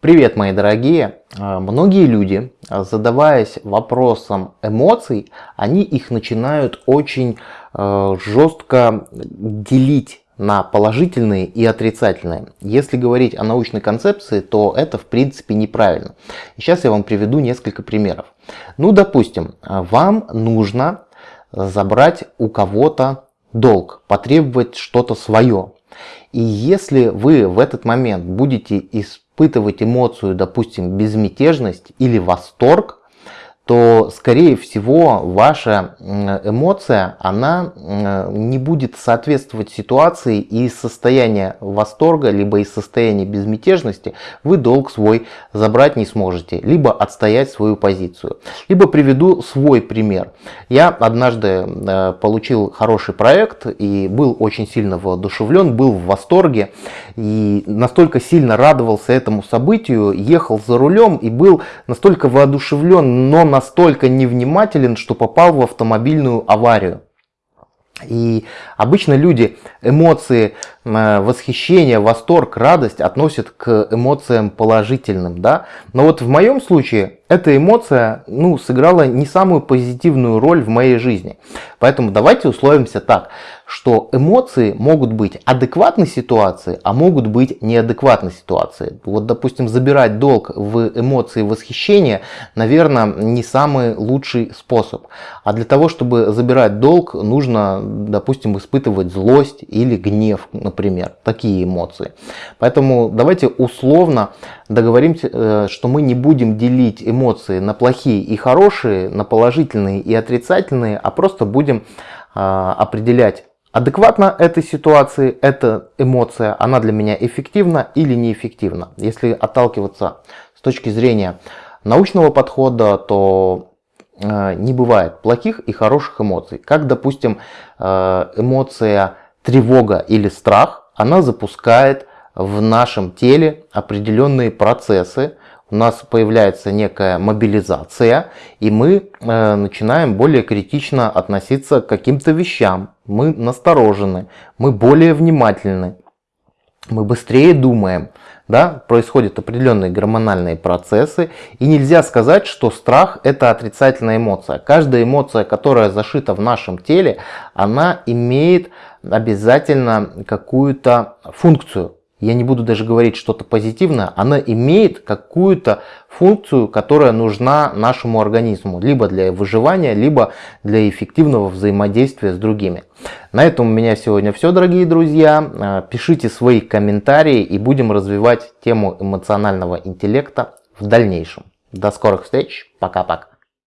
Привет, мои дорогие! А, многие люди, а, задаваясь вопросом эмоций, они их начинают очень а, жестко делить на положительные и отрицательные. Если говорить о научной концепции, то это в принципе неправильно. Сейчас я вам приведу несколько примеров. Ну, допустим, вам нужно забрать у кого-то долг, потребовать что-то свое. И если вы в этот момент будете испытывать эмоцию, допустим, безмятежность или восторг, то скорее всего ваша эмоция она не будет соответствовать ситуации и из состояния восторга либо из состояния безмятежности. Вы долг свой забрать не сможете либо отстоять свою позицию. Либо приведу свой пример. Я однажды э, получил хороший проект и был очень сильно воодушевлен был в восторге и настолько сильно радовался этому событию ехал за рулем и был настолько воодушевлен но на настолько невнимателен, что попал в автомобильную аварию. И обычно люди эмоции э, восхищения, восторг, радость относят к эмоциям положительным. Да? Но вот в моем случае эта эмоция ну, сыграла не самую позитивную роль в моей жизни. Поэтому давайте условимся так, что эмоции могут быть адекватной ситуации, а могут быть неадекватной ситуации. Вот, допустим, забирать долг в эмоции восхищения, наверное, не самый лучший способ. А для того, чтобы забирать долг, нужно, допустим, испытывать злость или гнев, например, такие эмоции. Поэтому давайте условно договоримся, э, что мы не будем делить эмоции на плохие и хорошие, на положительные и отрицательные, а просто будем а, определять адекватно этой ситуации, эта эмоция, она для меня эффективна или неэффективна. Если отталкиваться с точки зрения научного подхода, то э, не бывает плохих и хороших эмоций. Как, допустим, э, эмоция тревога или страх, она запускает в нашем теле определенные процессы, у нас появляется некая мобилизация, и мы э, начинаем более критично относиться к каким-то вещам. Мы насторожены, мы более внимательны, мы быстрее думаем. Да? Происходят определенные гормональные процессы, и нельзя сказать, что страх это отрицательная эмоция. Каждая эмоция, которая зашита в нашем теле, она имеет обязательно какую-то функцию я не буду даже говорить что-то позитивное, она имеет какую-то функцию, которая нужна нашему организму, либо для выживания, либо для эффективного взаимодействия с другими. На этом у меня сегодня все, дорогие друзья. А, пишите свои комментарии и будем развивать тему эмоционального интеллекта в дальнейшем. До скорых встреч, пока-пока.